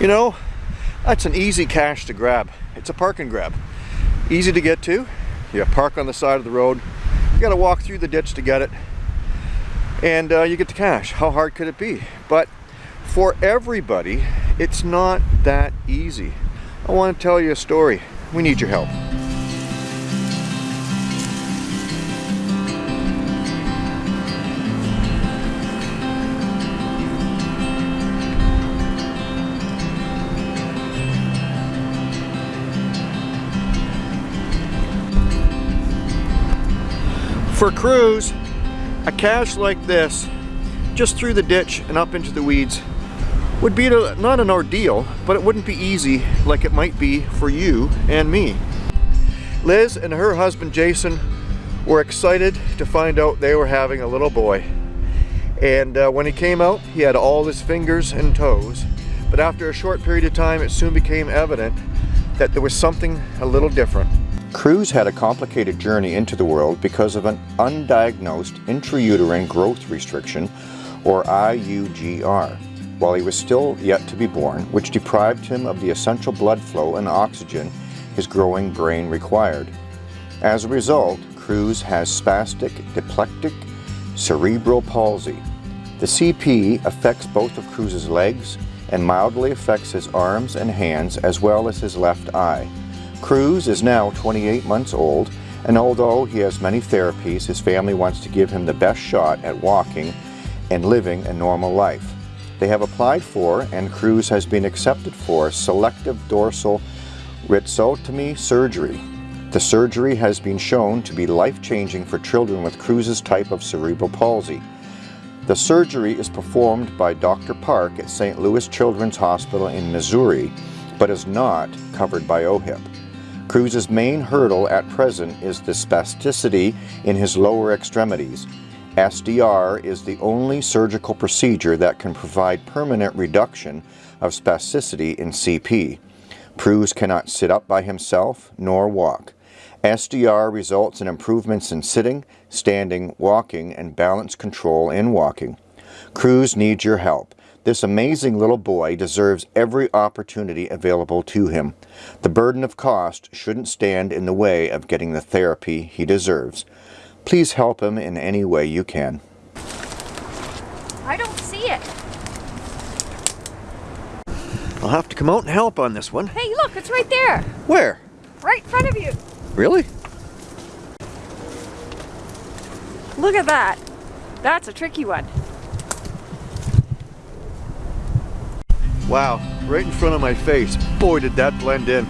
You know, that's an easy cache to grab. It's a park and grab. Easy to get to. You park on the side of the road. You gotta walk through the ditch to get it. And uh, you get the cache. How hard could it be? But for everybody, it's not that easy. I want to tell you a story. We need your help. For Cruz, a cache like this, just through the ditch and up into the weeds, would be not an ordeal, but it wouldn't be easy like it might be for you and me. Liz and her husband Jason were excited to find out they were having a little boy. And uh, when he came out, he had all his fingers and toes. But after a short period of time, it soon became evident that there was something a little different. Cruz had a complicated journey into the world because of an undiagnosed intrauterine growth restriction, or IUGR, while he was still yet to be born, which deprived him of the essential blood flow and oxygen his growing brain required. As a result, Cruz has spastic diplegic cerebral palsy. The CP affects both of Cruz's legs and mildly affects his arms and hands as well as his left eye. Cruz is now 28 months old, and although he has many therapies, his family wants to give him the best shot at walking and living a normal life. They have applied for, and Cruz has been accepted for, selective dorsal rhizotomy surgery. The surgery has been shown to be life-changing for children with Cruz's type of cerebral palsy. The surgery is performed by Dr. Park at St. Louis Children's Hospital in Missouri, but is not covered by OHIP. Cruz's main hurdle at present is the spasticity in his lower extremities. SDR is the only surgical procedure that can provide permanent reduction of spasticity in CP. Cruz cannot sit up by himself nor walk. SDR results in improvements in sitting, standing, walking, and balance control in walking. Cruz needs your help. This amazing little boy deserves every opportunity available to him. The burden of cost shouldn't stand in the way of getting the therapy he deserves. Please help him in any way you can. I don't see it. I'll have to come out and help on this one. Hey, look, it's right there. Where? Right in front of you. Really? Look at that. That's a tricky one. Wow, right in front of my face. Boy, did that blend in.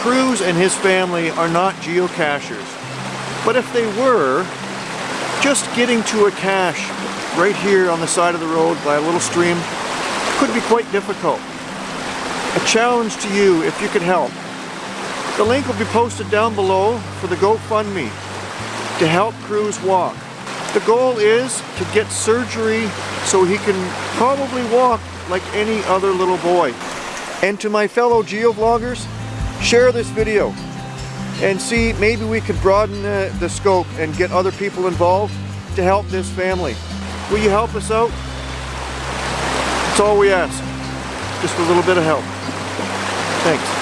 Cruz and his family are not geocachers, but if they were, just getting to a cache right here on the side of the road by a little stream could be quite difficult. A challenge to you if you could help. The link will be posted down below for the GoFundMe to help Cruz walk. The goal is to get surgery so he can probably walk like any other little boy. And to my fellow geovloggers, share this video and see maybe we could broaden the, the scope and get other people involved to help this family. Will you help us out? That's all we ask. Just a little bit of help. Thanks.